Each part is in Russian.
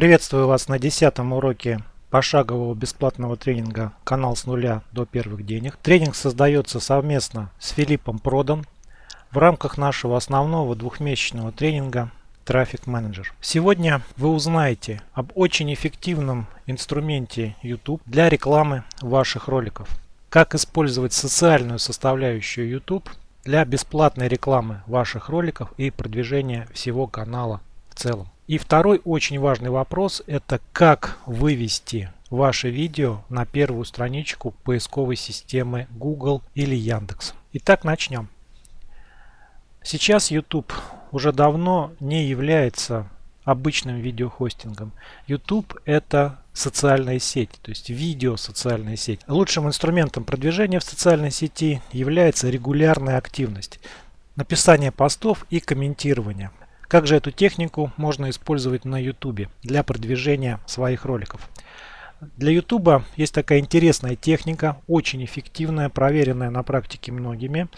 Приветствую вас на десятом уроке пошагового бесплатного тренинга «Канал с нуля до первых денег». Тренинг создается совместно с Филиппом Продан в рамках нашего основного двухмесячного тренинга Manager. Сегодня вы узнаете об очень эффективном инструменте YouTube для рекламы ваших роликов. Как использовать социальную составляющую YouTube для бесплатной рекламы ваших роликов и продвижения всего канала в целом. И второй очень важный вопрос это как вывести ваше видео на первую страничку поисковой системы Google или Яндекс. Итак, начнем. Сейчас YouTube уже давно не является обычным видеохостингом. YouTube это социальная сеть, то есть видео социальная сеть. Лучшим инструментом продвижения в социальной сети является регулярная активность, написание постов и комментирование. Как же эту технику можно использовать на YouTube для продвижения своих роликов? Для YouTube есть такая интересная техника, очень эффективная, проверенная на практике многими.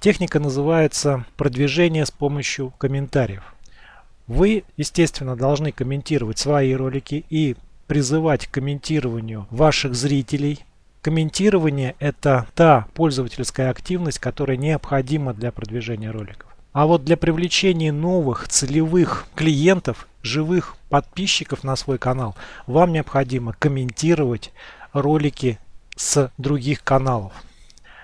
Техника называется продвижение с помощью комментариев. Вы, естественно, должны комментировать свои ролики и призывать к комментированию ваших зрителей. Комментирование – это та пользовательская активность, которая необходима для продвижения роликов. А вот для привлечения новых целевых клиентов, живых подписчиков на свой канал, вам необходимо комментировать ролики с других каналов.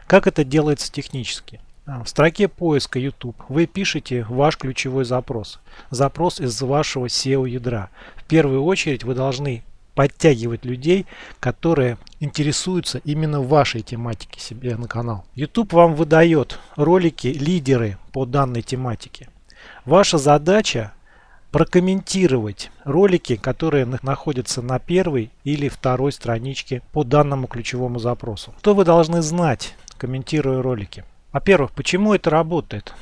Как это делается технически? А, в строке поиска YouTube вы пишете ваш ключевой запрос. Запрос из вашего SEO ядра. В первую очередь вы должны подтягивать людей, которые интересуются именно вашей тематике себе на канал. YouTube вам выдает ролики лидеры по данной тематике. Ваша задача прокомментировать ролики, которые находятся на первой или второй страничке по данному ключевому запросу. Что вы должны знать, комментируя ролики? Во-первых, почему это работает?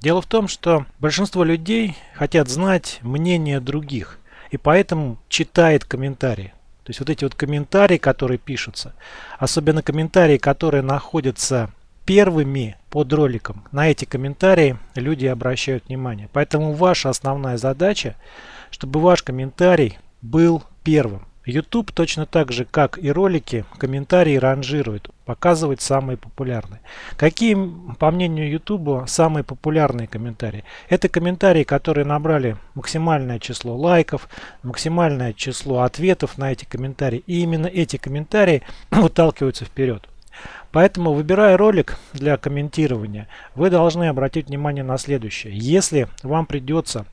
Дело в том, что большинство людей хотят знать мнение других и поэтому читает комментарии. То есть вот эти вот комментарии, которые пишутся, особенно комментарии, которые находятся первыми под роликом, на эти комментарии люди обращают внимание. Поэтому ваша основная задача, чтобы ваш комментарий был первым. YouTube точно так же, как и ролики, комментарии ранжирует, показывает самые популярные. Какие, по мнению YouTube, самые популярные комментарии? Это комментарии, которые набрали максимальное число лайков, максимальное число ответов на эти комментарии. И именно эти комментарии выталкиваются вперед. Поэтому, выбирая ролик для комментирования, вы должны обратить внимание на следующее. Если вам придется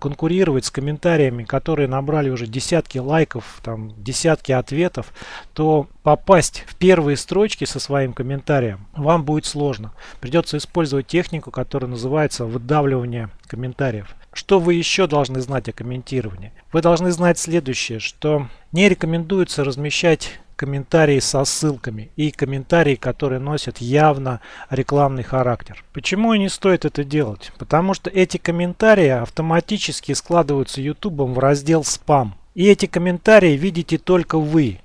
конкурировать с комментариями, которые набрали уже десятки лайков, там, десятки ответов, то попасть в первые строчки со своим комментарием вам будет сложно. Придется использовать технику, которая называется выдавливание комментариев. Что вы еще должны знать о комментировании? Вы должны знать следующее, что не рекомендуется размещать комментарии со ссылками и комментарии, которые носят явно рекламный характер. Почему не стоит это делать? Потому что эти комментарии автоматически складываются YouTube в раздел «Спам». И эти комментарии видите только вы.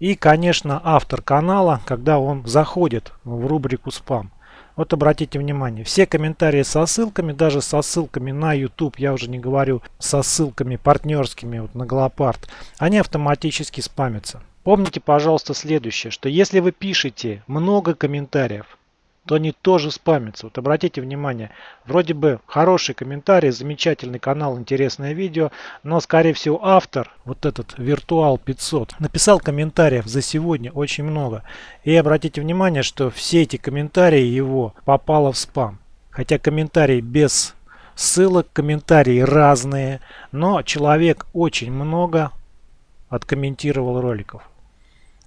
И, конечно, автор канала, когда он заходит в рубрику «Спам». Вот обратите внимание, все комментарии со ссылками, даже со ссылками на YouTube, я уже не говорю со ссылками партнерскими вот на Голопард, они автоматически спамятся. Помните, пожалуйста, следующее, что если вы пишете много комментариев, то они тоже спамятся. Вот обратите внимание, вроде бы хороший комментарий, замечательный канал, интересное видео, но скорее всего автор, вот этот Виртуал 500, написал комментариев за сегодня очень много. И обратите внимание, что все эти комментарии его попало в спам. Хотя комментарии без ссылок, комментарии разные, но человек очень много откомментировал роликов.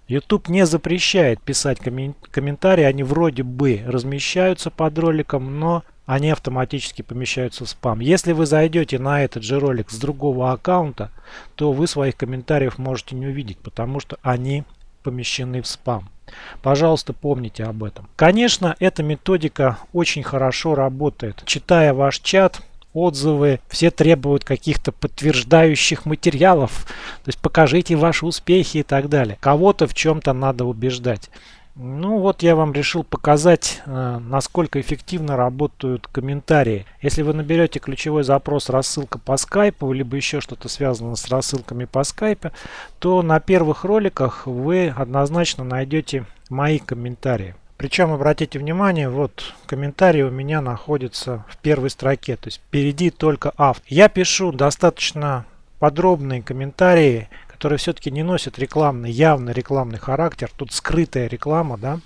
YouTube не запрещает писать комментарии, они вроде бы размещаются под роликом, но они автоматически помещаются в спам. Если вы зайдете на этот же ролик с другого аккаунта, то вы своих комментариев можете не увидеть, потому что они помещены в спам. Пожалуйста, помните об этом. Конечно, эта методика очень хорошо работает. Читая ваш чат, отзывы, все требуют каких-то подтверждающих материалов, то есть покажите ваши успехи и так далее. Кого-то в чем-то надо убеждать. Ну вот я вам решил показать, э, насколько эффективно работают комментарии. Если вы наберете ключевой запрос рассылка по скайпу, либо еще что-то связано с рассылками по скайпе, то на первых роликах вы однозначно найдете мои комментарии. Причем обратите внимание, вот комментарий у меня находится в первой строке, то есть впереди только автор. Я пишу достаточно подробные комментарии, которые все-таки не носят рекламный, явно рекламный характер. Тут скрытая реклама, да.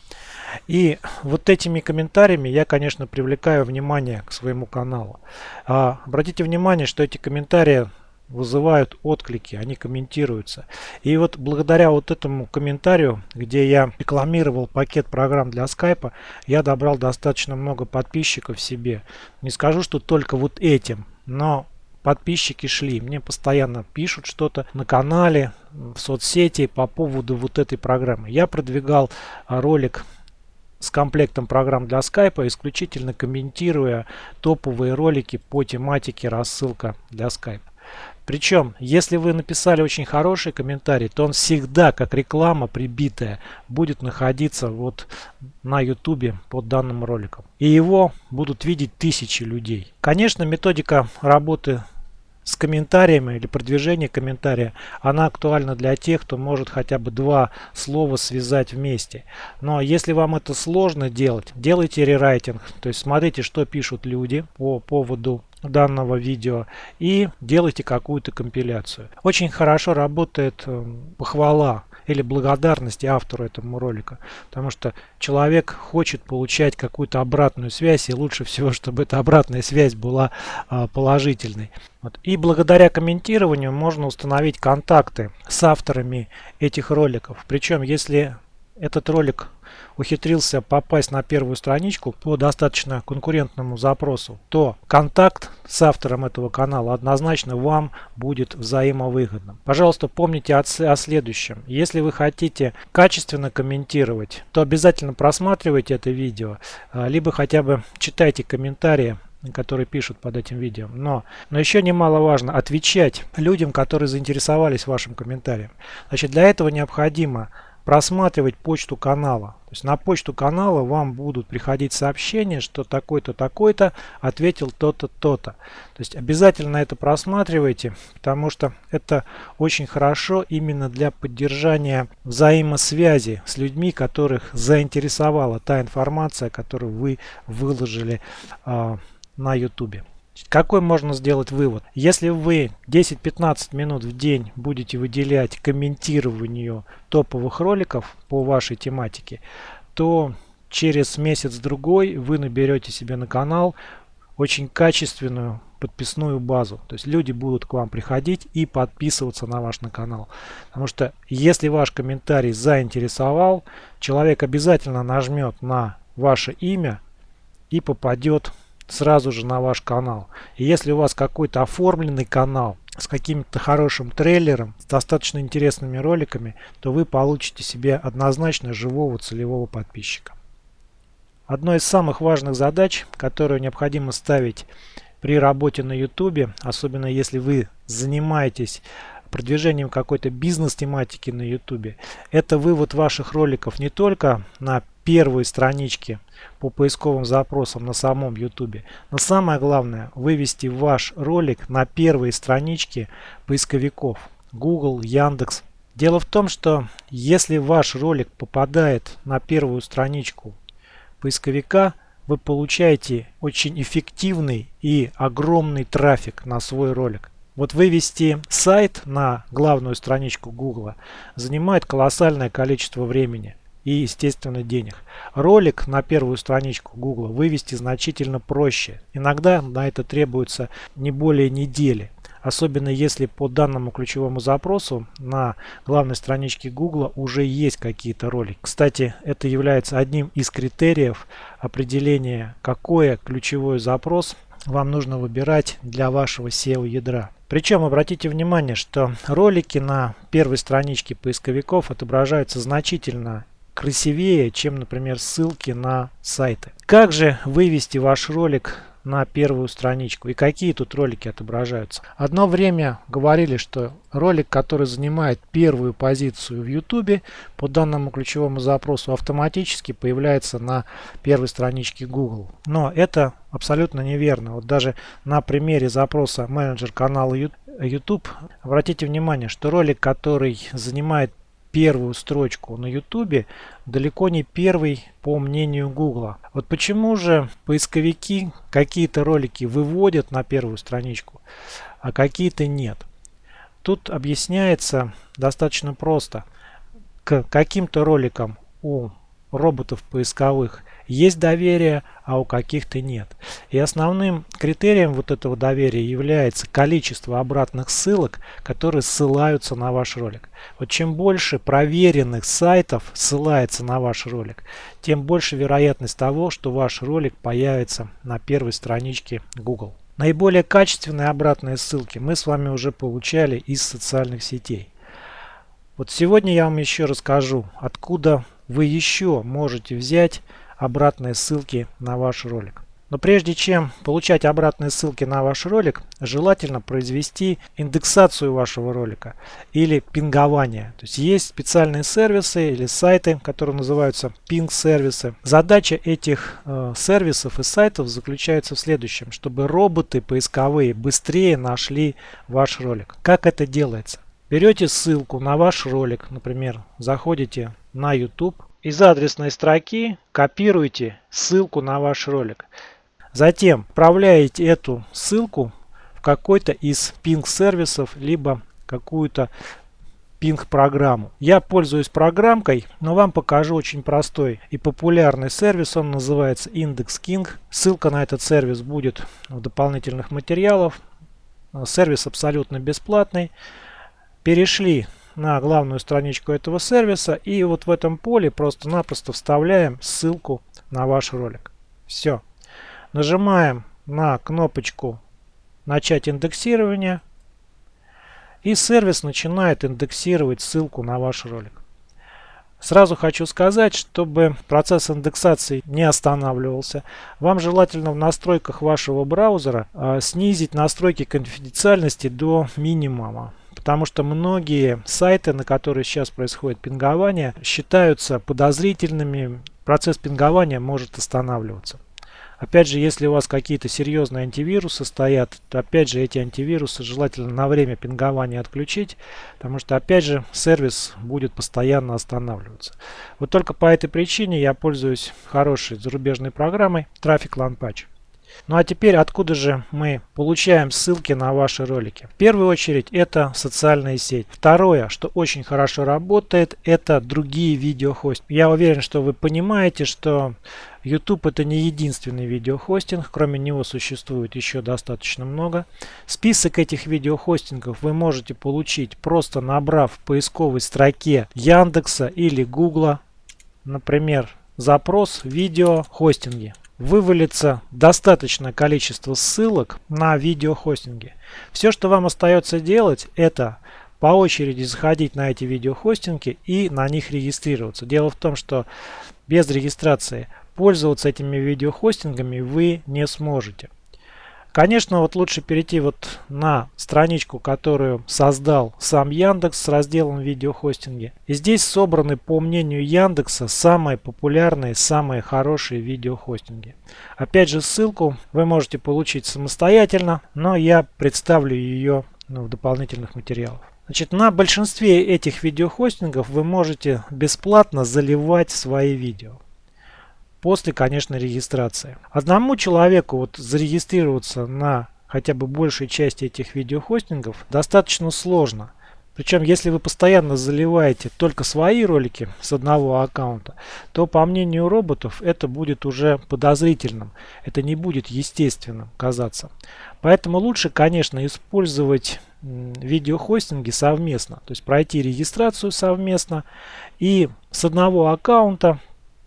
И вот этими комментариями я, конечно, привлекаю внимание к своему каналу. А, обратите внимание, что эти комментарии вызывают отклики, они комментируются. И вот благодаря вот этому комментарию, где я рекламировал пакет программ для скайпа, я добрал достаточно много подписчиков себе. Не скажу, что только вот этим, но подписчики шли. Мне постоянно пишут что-то на канале, в соцсети по поводу вот этой программы. Я продвигал ролик с комплектом программ для скайпа, исключительно комментируя топовые ролики по тематике рассылка для скайпа. Причем, если вы написали очень хороший комментарий, то он всегда, как реклама прибитая, будет находиться вот на YouTube под данным роликом. И его будут видеть тысячи людей. Конечно, методика работы с комментариями или продвижение комментария, она актуальна для тех, кто может хотя бы два слова связать вместе. Но если вам это сложно делать, делайте рерайтинг. То есть смотрите, что пишут люди по поводу данного видео и делайте какую-то компиляцию. Очень хорошо работает э, похвала или благодарность автору этому ролика, потому что человек хочет получать какую-то обратную связь и лучше всего, чтобы эта обратная связь была э, положительной. Вот. И благодаря комментированию можно установить контакты с авторами этих роликов. Причем, если этот ролик ухитрился попасть на первую страничку по достаточно конкурентному запросу, то контакт с автором этого канала однозначно вам будет взаимовыгодным. Пожалуйста, помните о, о следующем. Если вы хотите качественно комментировать, то обязательно просматривайте это видео, а, либо хотя бы читайте комментарии которые пишут под этим видео. Но, но еще немаловажно отвечать людям, которые заинтересовались вашим комментарием. Значит, для этого необходимо просматривать почту канала. То есть на почту канала вам будут приходить сообщения, что такой-то, такой-то ответил то-то, то-то. То есть обязательно это просматривайте, потому что это очень хорошо именно для поддержания взаимосвязи с людьми, которых заинтересовала та информация, которую вы выложили э, на YouTube. Какой можно сделать вывод? Если вы 10-15 минут в день будете выделять комментированию топовых роликов по вашей тематике, то через месяц-другой вы наберете себе на канал очень качественную подписную базу. То есть люди будут к вам приходить и подписываться на ваш на канал. Потому что если ваш комментарий заинтересовал, человек обязательно нажмет на ваше имя и попадет сразу же на ваш канал. И если у вас какой-то оформленный канал с каким-то хорошим трейлером, с достаточно интересными роликами, то вы получите себе однозначно живого целевого подписчика. Одной из самых важных задач, которую необходимо ставить при работе на YouTube, особенно если вы занимаетесь продвижением какой-то бизнес-тематики на YouTube, это вывод ваших роликов не только на первой страничке по поисковым запросам на самом YouTube. Но самое главное вывести ваш ролик на первые странички поисковиков Google, Яндекс. Дело в том, что если ваш ролик попадает на первую страничку поисковика, вы получаете очень эффективный и огромный трафик на свой ролик. Вот вывести сайт на главную страничку Google занимает колоссальное количество времени и, естественно, денег. Ролик на первую страничку Google вывести значительно проще. Иногда на это требуется не более недели. Особенно если по данному ключевому запросу на главной страничке Google уже есть какие-то ролики. Кстати, это является одним из критериев определения, какой ключевой запрос вам нужно выбирать для вашего SEO ядра. Причем обратите внимание, что ролики на первой страничке поисковиков отображаются значительно красивее, чем, например, ссылки на сайты. Как же вывести ваш ролик на первую страничку и какие тут ролики отображаются. Одно время говорили, что ролик, который занимает первую позицию в YouTube по данному ключевому запросу автоматически появляется на первой страничке Google. Но это абсолютно неверно. Вот даже на примере запроса менеджер канала YouTube обратите внимание, что ролик, который занимает первую строчку на YouTube далеко не первый по мнению Google. Вот почему же поисковики какие-то ролики выводят на первую страничку, а какие-то нет. Тут объясняется достаточно просто. К каким-то роликам у роботов поисковых есть доверие, а у каких-то нет. И основным критерием вот этого доверия является количество обратных ссылок, которые ссылаются на ваш ролик. Вот чем больше проверенных сайтов ссылается на ваш ролик, тем больше вероятность того, что ваш ролик появится на первой страничке Google. Наиболее качественные обратные ссылки мы с вами уже получали из социальных сетей. Вот сегодня я вам еще расскажу, откуда вы еще можете взять обратные ссылки на ваш ролик. Но прежде чем получать обратные ссылки на ваш ролик, желательно произвести индексацию вашего ролика или пингование. То есть есть специальные сервисы или сайты, которые называются пинг-сервисы. Задача этих э, сервисов и сайтов заключается в следующем, чтобы роботы поисковые быстрее нашли ваш ролик. Как это делается? Берете ссылку на ваш ролик, например, заходите на YouTube, из адресной строки копируете ссылку на ваш ролик. Затем отправляете эту ссылку в какой-то из пинг-сервисов, либо какую-то пинг-программу. Я пользуюсь программкой, но вам покажу очень простой и популярный сервис. Он называется Index King. Ссылка на этот сервис будет в дополнительных материалах. Сервис абсолютно бесплатный. Перешли на главную страничку этого сервиса и вот в этом поле просто-напросто вставляем ссылку на ваш ролик. Все. Нажимаем на кнопочку «Начать индексирование» и сервис начинает индексировать ссылку на ваш ролик. Сразу хочу сказать, чтобы процесс индексации не останавливался, вам желательно в настройках вашего браузера э, снизить настройки конфиденциальности до минимума. Потому что многие сайты, на которые сейчас происходит пингование, считаются подозрительными. Процесс пингования может останавливаться. Опять же, если у вас какие-то серьезные антивирусы стоят, то опять же эти антивирусы желательно на время пингования отключить, потому что опять же сервис будет постоянно останавливаться. Вот только по этой причине я пользуюсь хорошей зарубежной программой Traffic Land Patch. Ну а теперь откуда же мы получаем ссылки на ваши ролики? В первую очередь это социальная сеть. Второе, что очень хорошо работает, это другие видеохосты. Я уверен, что вы понимаете, что YouTube это не единственный видеохостинг, кроме него существует еще достаточно много. Список этих видеохостингов вы можете получить просто набрав в поисковой строке Яндекса или Гугла, например, запрос видеохостинги вывалится достаточное количество ссылок на видеохостинги. Все, что вам остается делать, это по очереди заходить на эти видеохостинги и на них регистрироваться. Дело в том, что без регистрации пользоваться этими видеохостингами вы не сможете. Конечно, вот лучше перейти вот на страничку, которую создал сам Яндекс с разделом видеохостинги. И здесь собраны, по мнению Яндекса, самые популярные, самые хорошие видеохостинги. Опять же, ссылку вы можете получить самостоятельно, но я представлю ее ну, в дополнительных материалах. Значит, на большинстве этих видеохостингов вы можете бесплатно заливать свои видео после, конечно, регистрации. Одному человеку вот зарегистрироваться на хотя бы большей части этих видеохостингов достаточно сложно. Причем, если вы постоянно заливаете только свои ролики с одного аккаунта, то, по мнению роботов, это будет уже подозрительным. Это не будет естественным казаться. Поэтому лучше, конечно, использовать видеохостинги совместно. То есть пройти регистрацию совместно и с одного аккаунта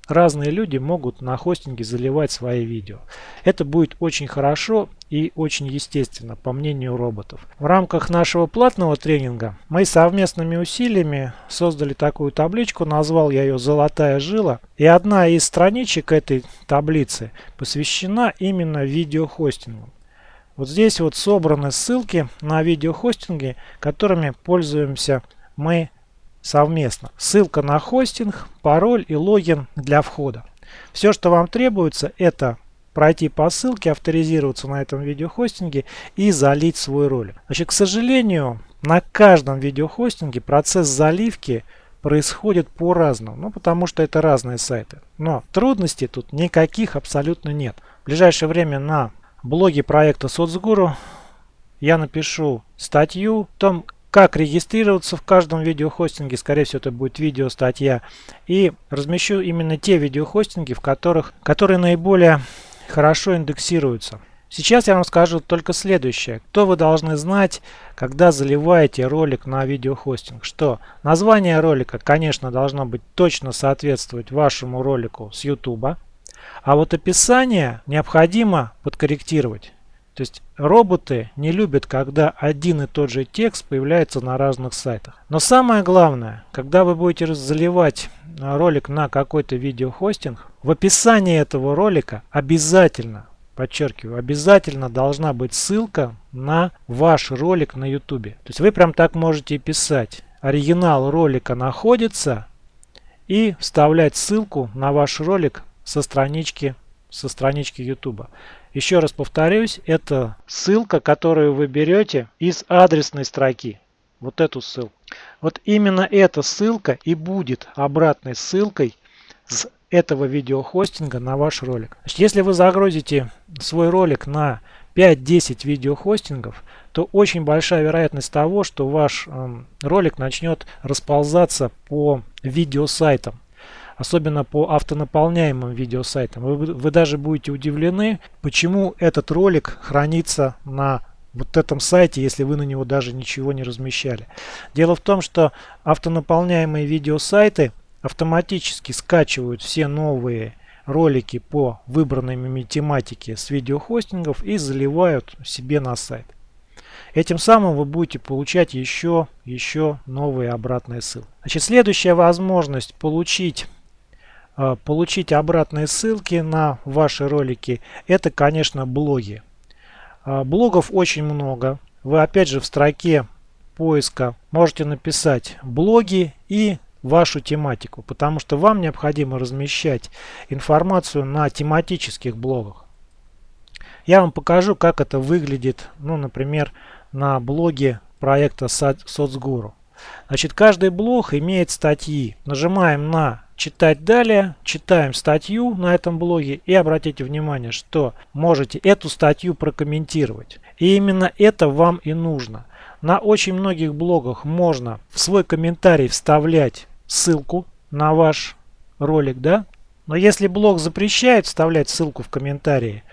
разные люди могут на хостинге заливать свои видео. Это будет очень хорошо и очень естественно, по мнению роботов. В рамках нашего платного тренинга мы совместными усилиями создали такую табличку, назвал я ее «Золотая жила». И одна из страничек этой таблицы посвящена именно видеохостингу. Вот здесь вот собраны ссылки на видеохостинги, которыми пользуемся мы совместно. Ссылка на хостинг, пароль и логин для входа. Все, что вам требуется, это пройти по ссылке, авторизироваться на этом видеохостинге и залить свой ролик. Значит, к сожалению, на каждом видеохостинге процесс заливки происходит по-разному, ну потому что это разные сайты. Но трудностей тут никаких абсолютно нет. В ближайшее время на блоге проекта Соцгуру я напишу статью о том, как регистрироваться в каждом видеохостинге, скорее всего это будет видео, статья. И размещу именно те видеохостинги, в которых, которые наиболее хорошо индексируются. Сейчас я вам скажу только следующее. Кто вы должны знать, когда заливаете ролик на видеохостинг? Что название ролика, конечно, должно быть точно соответствовать вашему ролику с YouTube. А вот описание необходимо подкорректировать. То есть роботы не любят, когда один и тот же текст появляется на разных сайтах. Но самое главное, когда вы будете заливать ролик на какой-то видеохостинг, в описании этого ролика обязательно, подчеркиваю, обязательно должна быть ссылка на ваш ролик на YouTube. То есть вы прям так можете писать. Оригинал ролика находится и вставлять ссылку на ваш ролик со странички, со странички YouTube. Еще раз повторюсь, это ссылка, которую вы берете из адресной строки. Вот эту ссылку. Вот именно эта ссылка и будет обратной ссылкой с этого видеохостинга на ваш ролик. Значит, если вы загрузите свой ролик на 5-10 видеохостингов, то очень большая вероятность того, что ваш э, ролик начнет расползаться по видеосайтам особенно по автонаполняемым видеосайтам. Вы, вы даже будете удивлены, почему этот ролик хранится на вот этом сайте, если вы на него даже ничего не размещали. Дело в том, что автонаполняемые видеосайты автоматически скачивают все новые ролики по выбранной тематике с видеохостингов и заливают себе на сайт. Этим самым вы будете получать еще, еще новые обратные ссылки. Значит, следующая возможность получить получить обратные ссылки на ваши ролики, это, конечно, блоги. А, блогов очень много. Вы опять же в строке поиска можете написать блоги и вашу тематику, потому что вам необходимо размещать информацию на тематических блогах. Я вам покажу, как это выглядит, ну, например, на блоге проекта Соцгуру. Значит, каждый блог имеет статьи. Нажимаем на читать далее, читаем статью на этом блоге и обратите внимание, что можете эту статью прокомментировать. И именно это вам и нужно. На очень многих блогах можно в свой комментарий вставлять ссылку на ваш ролик, да? Но если блог запрещает вставлять ссылку в комментарии,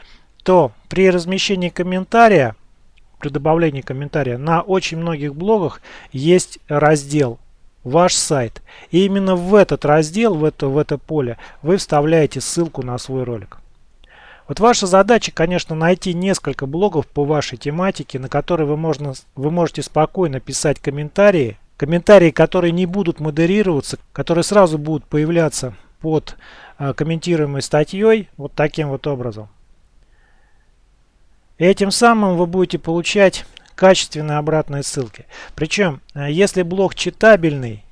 то при размещении комментария, при добавлении комментария на очень многих блогах есть раздел ваш сайт. И именно в этот раздел, в это, в это поле вы вставляете ссылку на свой ролик. Вот ваша задача, конечно, найти несколько блогов по вашей тематике, на которые вы, можно, вы можете спокойно писать комментарии. Комментарии, которые не будут модерироваться, которые сразу будут появляться под э, комментируемой статьей, вот таким вот образом. И этим самым вы будете получать качественные обратные ссылки. Причем, э, если блог читабельный,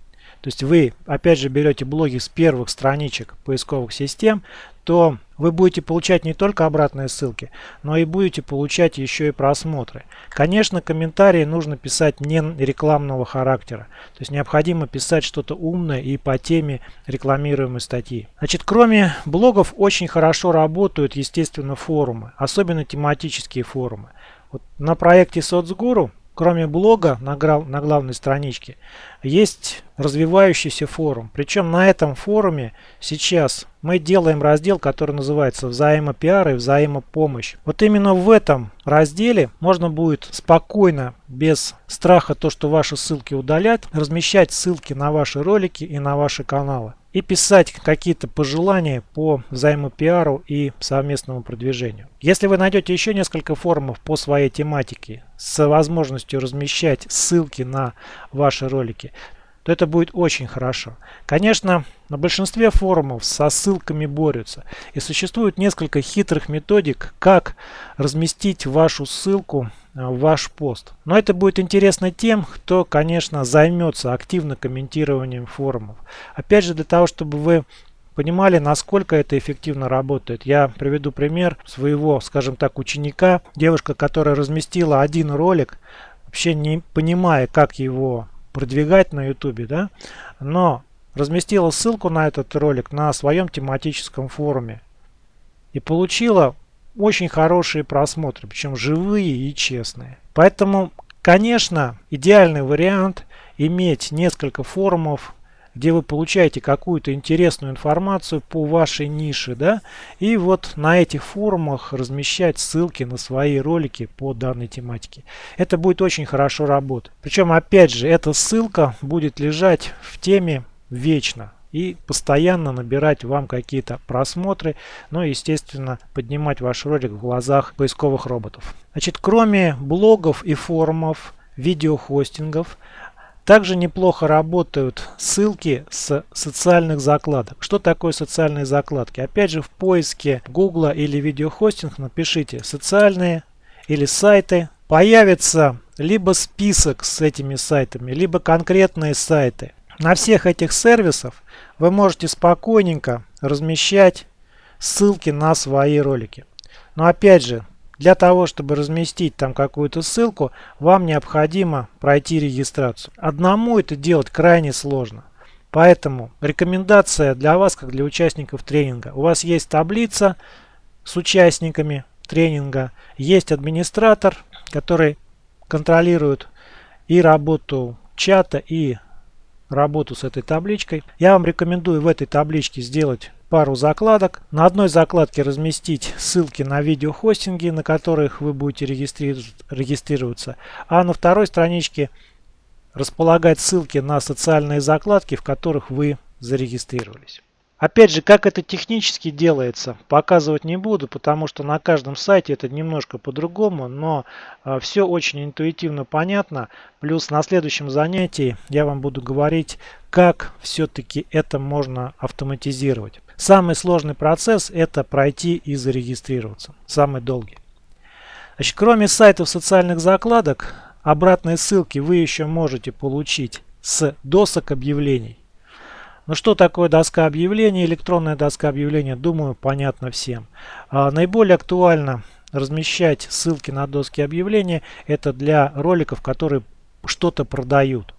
то есть вы опять же берете блоги с первых страничек поисковых систем, то вы будете получать не только обратные ссылки, но и будете получать еще и просмотры. Конечно, комментарии нужно писать не рекламного характера. То есть необходимо писать что-то умное и по теме рекламируемой статьи. Значит, кроме блогов очень хорошо работают, естественно, форумы, особенно тематические форумы. Вот на проекте Соцгуру, кроме блога на, на главной страничке, есть развивающийся форум. Причем на этом форуме сейчас мы делаем раздел, который называется взаимопиар и взаимопомощь. Вот именно в этом разделе можно будет спокойно, без страха то, что ваши ссылки удалят, размещать ссылки на ваши ролики и на ваши каналы и писать какие-то пожелания по взаимопиару и совместному продвижению. Если вы найдете еще несколько форумов по своей тематике с возможностью размещать ссылки на ваши ролики, то это будет очень хорошо. Конечно, на большинстве форумов со ссылками борются. И существует несколько хитрых методик, как разместить вашу ссылку ваш пост. Но это будет интересно тем, кто, конечно, займется активно комментированием форумов. Опять же, для того, чтобы вы понимали, насколько это эффективно работает. Я приведу пример своего, скажем так, ученика. Девушка, которая разместила один ролик, вообще не понимая, как его продвигать на YouTube, да, но разместила ссылку на этот ролик на своем тематическом форуме и получила очень хорошие просмотры, причем живые и честные. Поэтому, конечно, идеальный вариант иметь несколько форумов, где вы получаете какую-то интересную информацию по вашей нише, да, и вот на этих форумах размещать ссылки на свои ролики по данной тематике. Это будет очень хорошо работать. Причем, опять же, эта ссылка будет лежать в теме вечно и постоянно набирать вам какие-то просмотры, ну и, естественно, поднимать ваш ролик в глазах поисковых роботов. Значит, кроме блогов и форумов, видеохостингов, также неплохо работают ссылки с социальных закладок. Что такое социальные закладки? Опять же в поиске Google или видеохостинг напишите социальные или сайты. Появится либо список с этими сайтами, либо конкретные сайты. На всех этих сервисах вы можете спокойненько размещать ссылки на свои ролики. Но опять же, для того, чтобы разместить там какую-то ссылку, вам необходимо пройти регистрацию. Одному это делать крайне сложно. Поэтому рекомендация для вас, как для участников тренинга. У вас есть таблица с участниками тренинга, есть администратор, который контролирует и работу чата, и работу с этой табличкой. Я вам рекомендую в этой табличке сделать пару закладок. На одной закладке разместить ссылки на видеохостинги, на которых вы будете регистрироваться. А на второй страничке располагать ссылки на социальные закладки, в которых вы зарегистрировались. Опять же, как это технически делается, показывать не буду, потому что на каждом сайте это немножко по-другому, но э, все очень интуитивно понятно. Плюс на следующем занятии я вам буду говорить, как все-таки это можно автоматизировать. Самый сложный процесс это пройти и зарегистрироваться, самый долгий. Значит, кроме сайтов социальных закладок, обратные ссылки вы еще можете получить с досок объявлений. Ну что такое доска объявлений, электронная доска объявления, думаю, понятно всем. А, наиболее актуально размещать ссылки на доски объявления, это для роликов, которые что-то продают.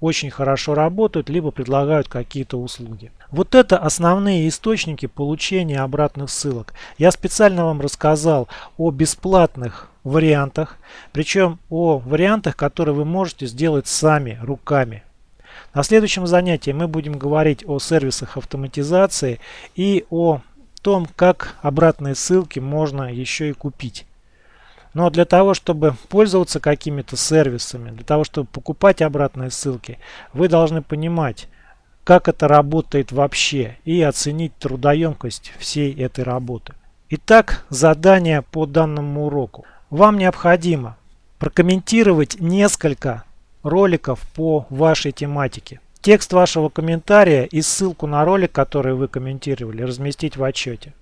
Очень хорошо работают, либо предлагают какие-то услуги. Вот это основные источники получения обратных ссылок. Я специально вам рассказал о бесплатных вариантах, причем о вариантах, которые вы можете сделать сами, руками. На следующем занятии мы будем говорить о сервисах автоматизации и о том, как обратные ссылки можно еще и купить. Но для того, чтобы пользоваться какими-то сервисами, для того, чтобы покупать обратные ссылки, вы должны понимать, как это работает вообще и оценить трудоемкость всей этой работы. Итак, задание по данному уроку. Вам необходимо прокомментировать несколько роликов по вашей тематике. Текст вашего комментария и ссылку на ролик, который вы комментировали, разместить в отчете.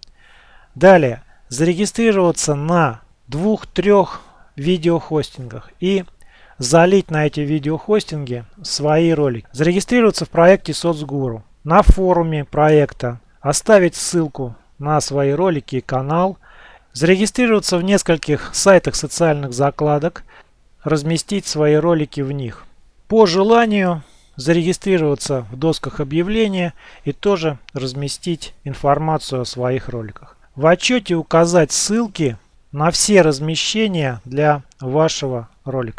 Далее, зарегистрироваться на двух-трех видеохостингах и залить на эти видеохостинги свои ролики. Зарегистрироваться в проекте соцгуру, на форуме проекта, оставить ссылку на свои ролики и канал, зарегистрироваться в нескольких сайтах социальных закладок, разместить свои ролики в них. По желанию зарегистрироваться в досках объявления и тоже разместить информацию о своих роликах. В отчете указать ссылки на все размещения для вашего ролика.